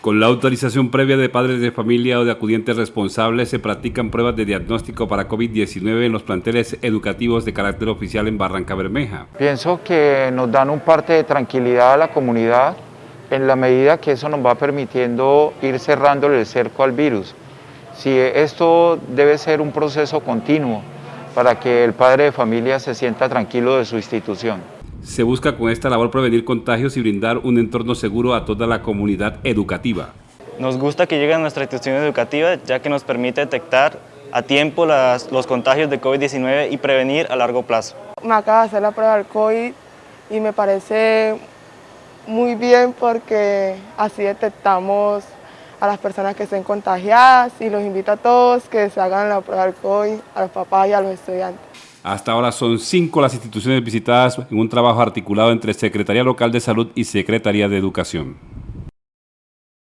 Con la autorización previa de padres de familia o de acudientes responsables se practican pruebas de diagnóstico para COVID-19 en los planteles educativos de carácter oficial en Barranca Bermeja. Pienso que nos dan un parte de tranquilidad a la comunidad en la medida que eso nos va permitiendo ir cerrándole el cerco al virus. Si esto debe ser un proceso continuo para que el padre de familia se sienta tranquilo de su institución. Se busca con esta labor prevenir contagios y brindar un entorno seguro a toda la comunidad educativa. Nos gusta que llegue a nuestra institución educativa ya que nos permite detectar a tiempo los contagios de COVID-19 y prevenir a largo plazo. Me acaba de hacer la prueba del COVID y me parece muy bien porque así detectamos a las personas que estén contagiadas y los invito a todos que se hagan la prueba del COVID, a los papás y a los estudiantes. Hasta ahora son cinco las instituciones visitadas en un trabajo articulado entre Secretaría Local de Salud y Secretaría de Educación.